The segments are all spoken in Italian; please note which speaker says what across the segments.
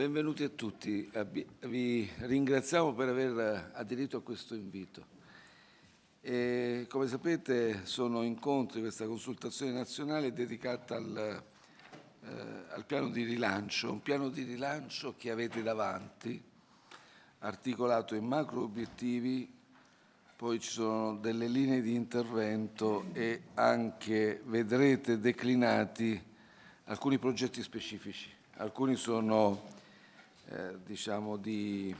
Speaker 1: benvenuti a tutti. Vi ringraziamo per aver aderito a questo invito. E, come sapete sono incontri, questa consultazione nazionale dedicata al, eh, al piano di rilancio, un piano di rilancio che avete davanti, articolato in macro obiettivi, poi ci sono delle linee di intervento e anche vedrete declinati alcuni progetti specifici. Alcuni sono eh, diciamo di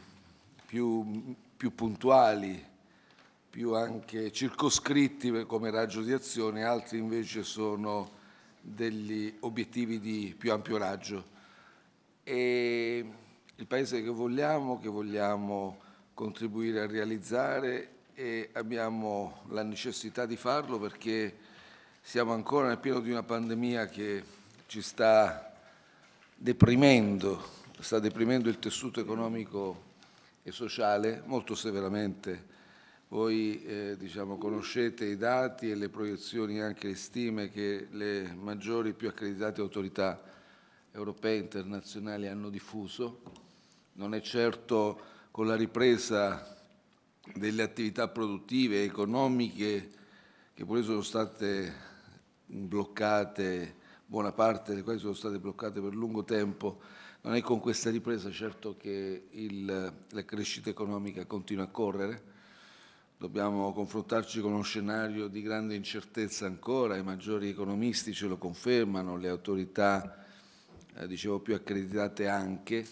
Speaker 1: più, più, puntuali, più anche circoscritti come raggio di azione, altri invece sono degli obiettivi di più ampio raggio. E il Paese che vogliamo, che vogliamo contribuire a realizzare e abbiamo la necessità di farlo perché siamo ancora nel pieno di una pandemia che ci sta deprimendo sta deprimendo il tessuto economico e sociale molto severamente. Voi eh, diciamo, conoscete i dati e le proiezioni, anche le stime che le maggiori, più accreditate autorità europee e internazionali hanno diffuso. Non è certo con la ripresa delle attività produttive e economiche che pure sono state bloccate, buona parte delle quali sono state bloccate per lungo tempo, non è con questa ripresa certo che il, la crescita economica continua a correre, dobbiamo confrontarci con uno scenario di grande incertezza ancora, i maggiori economisti ce lo confermano, le autorità, eh, dicevo, più accreditate anche,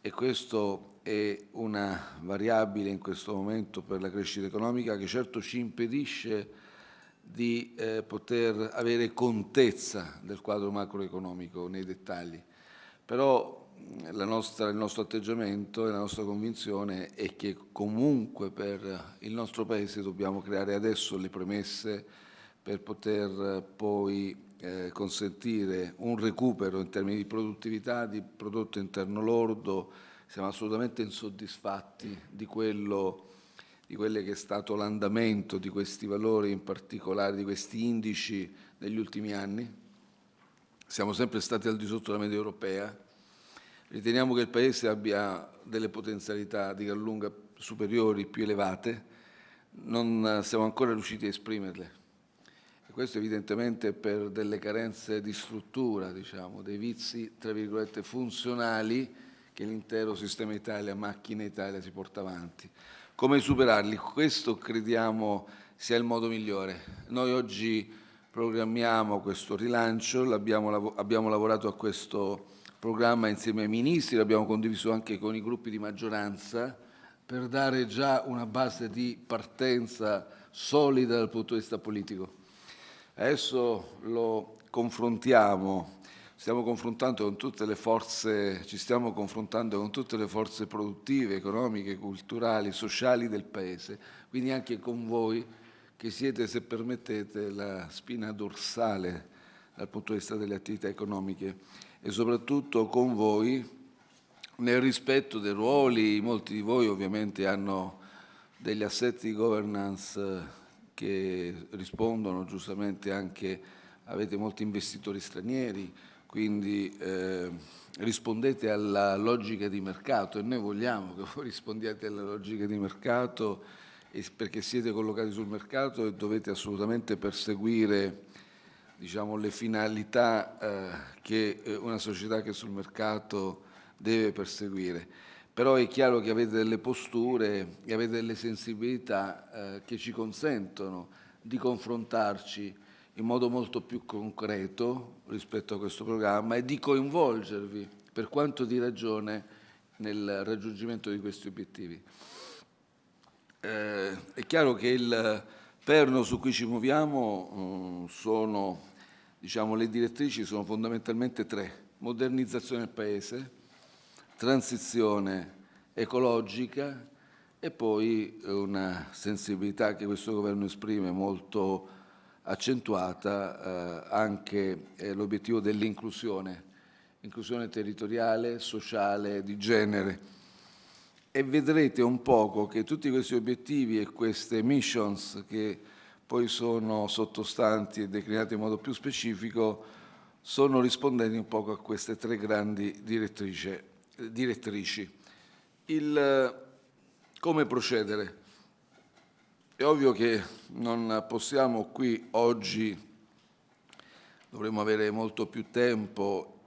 Speaker 1: e questo è una variabile in questo momento per la crescita economica che certo ci impedisce di eh, poter avere contezza del quadro macroeconomico nei dettagli. Però nostra, il nostro atteggiamento e la nostra convinzione è che comunque per il nostro Paese dobbiamo creare adesso le premesse per poter poi eh, consentire un recupero in termini di produttività, di prodotto interno lordo, siamo assolutamente insoddisfatti di quello di quello che è stato l'andamento di questi valori, in particolare di questi indici negli ultimi anni. Siamo sempre stati al di sotto della media europea. Riteniamo che il Paese abbia delle potenzialità di gran lunga superiori, più elevate, non siamo ancora riusciti a esprimerle. E questo evidentemente per delle carenze di struttura, diciamo, dei vizi, tra virgolette, funzionali che l'intero sistema Italia, macchina Italia si porta avanti. Come superarli? Questo crediamo sia il modo migliore. Noi oggi programmiamo questo rilancio, abbiamo lavorato a questo programma insieme ai ministri, l'abbiamo condiviso anche con i gruppi di maggioranza per dare già una base di partenza solida dal punto di vista politico. Adesso lo confrontiamo, stiamo confrontando con tutte le forze, ci stiamo confrontando con tutte le forze produttive, economiche, culturali, sociali del Paese, quindi anche con voi che siete, se permettete, la spina dorsale dal punto di vista delle attività economiche e soprattutto con voi nel rispetto dei ruoli, molti di voi ovviamente hanno degli assetti di governance che rispondono giustamente anche, avete molti investitori stranieri, quindi eh, rispondete alla logica di mercato e noi vogliamo che voi rispondiate alla logica di mercato perché siete collocati sul mercato e dovete assolutamente perseguire diciamo, le finalità eh, che eh, una società che è sul mercato deve perseguire. Però è chiaro che avete delle posture e avete delle sensibilità eh, che ci consentono di confrontarci in modo molto più concreto rispetto a questo programma e di coinvolgervi per quanto di ragione nel raggiungimento di questi obiettivi. Eh, è chiaro che il perno su cui ci muoviamo eh, sono, diciamo, le direttrici sono fondamentalmente tre. Modernizzazione del Paese, transizione ecologica e poi una sensibilità che questo governo esprime molto accentuata eh, anche eh, l'obiettivo dell'inclusione, inclusione territoriale, sociale, di genere e vedrete un poco che tutti questi obiettivi e queste missions che poi sono sottostanti e declinati in modo più specifico sono rispondenti un poco a queste tre grandi direttrici. Il, come procedere? È ovvio che non possiamo qui oggi, dovremmo avere molto più tempo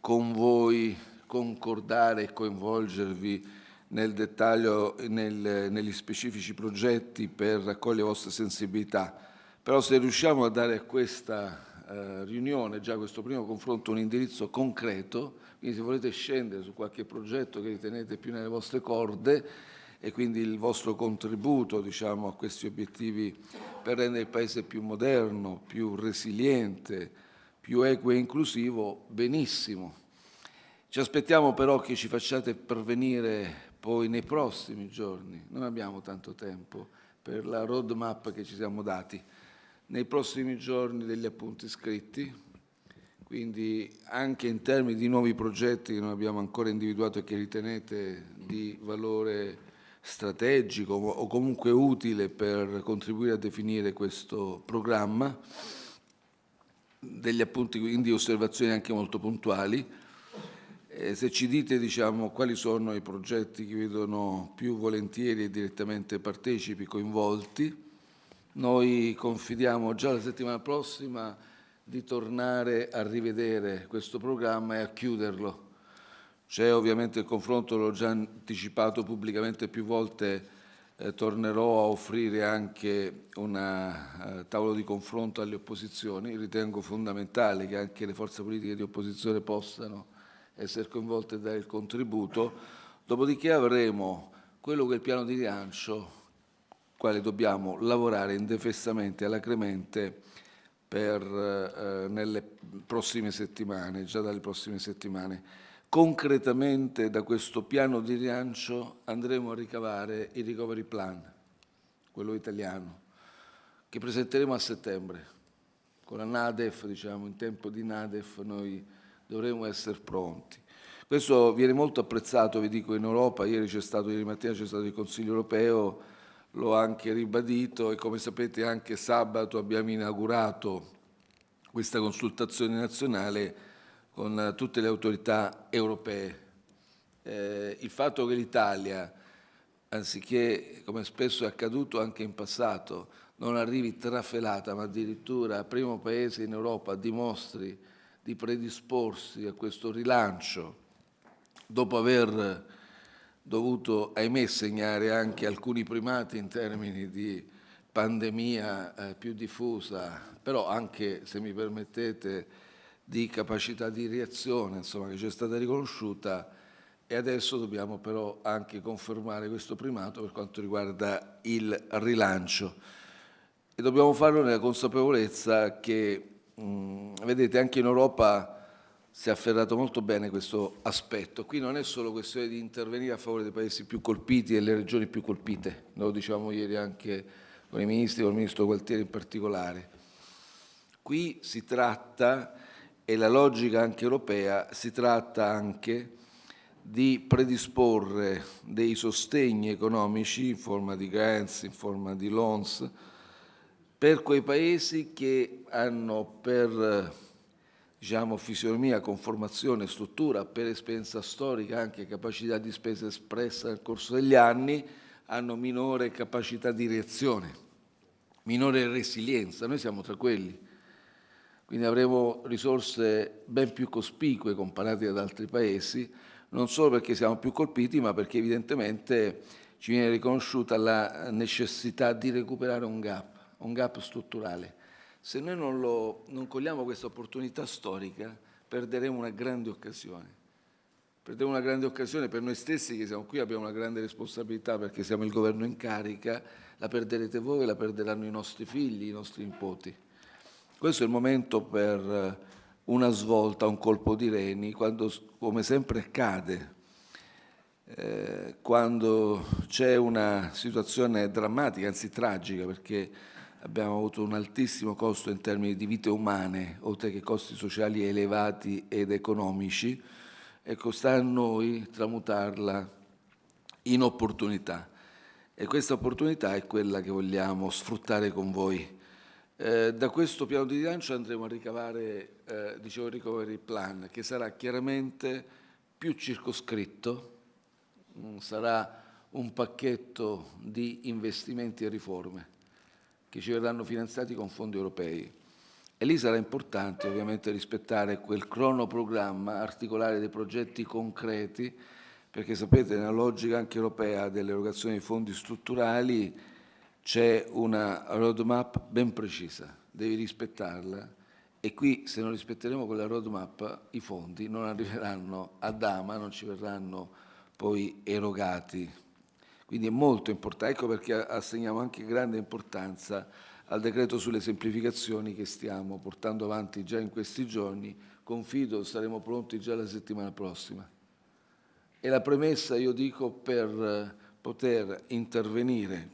Speaker 1: con voi, concordare e coinvolgervi nel dettaglio, nel, negli specifici progetti per raccogliere le vostre sensibilità. Però se riusciamo a dare a questa eh, riunione, già a questo primo confronto, un indirizzo concreto, quindi se volete scendere su qualche progetto che ritenete più nelle vostre corde e quindi il vostro contributo diciamo, a questi obiettivi per rendere il Paese più moderno, più resiliente, più equo e inclusivo, benissimo. Ci aspettiamo però che ci facciate pervenire poi nei prossimi giorni, non abbiamo tanto tempo per la roadmap che ci siamo dati, nei prossimi giorni degli appunti scritti, quindi anche in termini di nuovi progetti che non abbiamo ancora individuato e che ritenete di valore strategico o comunque utile per contribuire a definire questo programma, degli appunti quindi osservazioni anche molto puntuali, eh, se ci dite diciamo, quali sono i progetti che vedono più volentieri e direttamente partecipi coinvolti, noi confidiamo già la settimana prossima di tornare a rivedere questo programma e a chiuderlo. C'è ovviamente il confronto, l'ho già anticipato pubblicamente più volte, eh, tornerò a offrire anche un uh, tavolo di confronto alle opposizioni, ritengo fondamentale che anche le forze politiche di opposizione possano essere coinvolte e dare il contributo, dopodiché avremo quello che è il piano di rilancio, quale dobbiamo lavorare indefessamente e alacremente per, eh, nelle prossime settimane, già dalle prossime settimane. Concretamente da questo piano di rilancio andremo a ricavare il recovery plan, quello italiano, che presenteremo a settembre. Con la NADEF, diciamo, in tempo di NADEF noi dovremo essere pronti. Questo viene molto apprezzato, vi dico, in Europa, ieri c'è stato, ieri mattina c'è stato il Consiglio europeo, l'ho anche ribadito e come sapete anche sabato abbiamo inaugurato questa consultazione nazionale con tutte le autorità europee. Eh, il fatto che l'Italia, anziché, come spesso è accaduto anche in passato, non arrivi trafelata, ma addirittura primo paese in Europa dimostri di predisporsi a questo rilancio dopo aver dovuto, ahimè, segnare anche alcuni primati in termini di pandemia eh, più diffusa, però anche, se mi permettete, di capacità di reazione insomma, che ci è stata riconosciuta e adesso dobbiamo però anche confermare questo primato per quanto riguarda il rilancio. E dobbiamo farlo nella consapevolezza che Mm, vedete, anche in Europa si è afferrato molto bene questo aspetto. Qui non è solo questione di intervenire a favore dei paesi più colpiti e delle regioni più colpite, lo diciamo ieri anche con i ministri, con il ministro Gualtieri in particolare. Qui si tratta, e la logica anche europea, si tratta anche di predisporre dei sostegni economici in forma di grants, in forma di loans, per quei paesi che hanno per diciamo, fisionomia, conformazione, struttura, per esperienza storica, anche capacità di spesa espressa nel corso degli anni, hanno minore capacità di reazione, minore resilienza. Noi siamo tra quelli. Quindi avremo risorse ben più cospicue comparate ad altri paesi, non solo perché siamo più colpiti, ma perché evidentemente ci viene riconosciuta la necessità di recuperare un gap un gap strutturale. Se noi non, lo, non cogliamo questa opportunità storica, perderemo una grande occasione. Perderemo una grande occasione per noi stessi che siamo qui, abbiamo una grande responsabilità perché siamo il governo in carica, la perderete voi, la perderanno i nostri figli, i nostri nipoti. Questo è il momento per una svolta, un colpo di reni, quando, come sempre accade, eh, quando c'è una situazione drammatica, anzi tragica, perché abbiamo avuto un altissimo costo in termini di vite umane, oltre che costi sociali elevati ed economici, ecco, sta a noi tramutarla in opportunità. E questa opportunità è quella che vogliamo sfruttare con voi. Eh, da questo piano di rilancio andremo a ricavare, eh, dicevo, il recovery plan, che sarà chiaramente più circoscritto, mm, sarà un pacchetto di investimenti e riforme che ci verranno finanziati con fondi europei. E lì sarà importante ovviamente rispettare quel cronoprogramma, articolare dei progetti concreti, perché sapete nella logica anche europea dell'erogazione di fondi strutturali c'è una roadmap ben precisa, devi rispettarla e qui se non rispetteremo quella roadmap i fondi non arriveranno a Dama, non ci verranno poi erogati. Quindi è molto importante, ecco perché assegniamo anche grande importanza al decreto sulle semplificazioni che stiamo portando avanti già in questi giorni, confido saremo pronti già la settimana prossima. E la premessa, io dico, per poter intervenire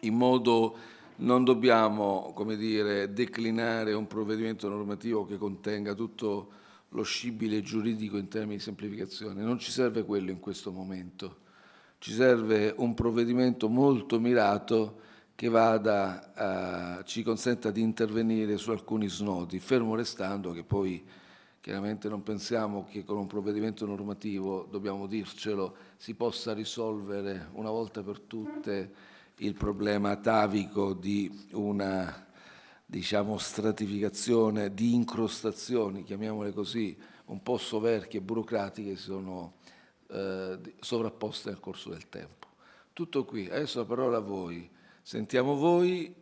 Speaker 1: in modo non dobbiamo come dire, declinare un provvedimento normativo che contenga tutto lo scibile giuridico in termini di semplificazione. Non ci serve quello in questo momento. Ci serve un provvedimento molto mirato che vada, eh, ci consenta di intervenire su alcuni snodi, fermo restando che poi chiaramente non pensiamo che con un provvedimento normativo, dobbiamo dircelo, si possa risolvere una volta per tutte il problema atavico di una diciamo, stratificazione, di incrostazioni, chiamiamole così, un po' soverchie e burocratiche che si sono eh, sovrapposte nel corso del tempo. Tutto qui, adesso la parola a voi. Sentiamo voi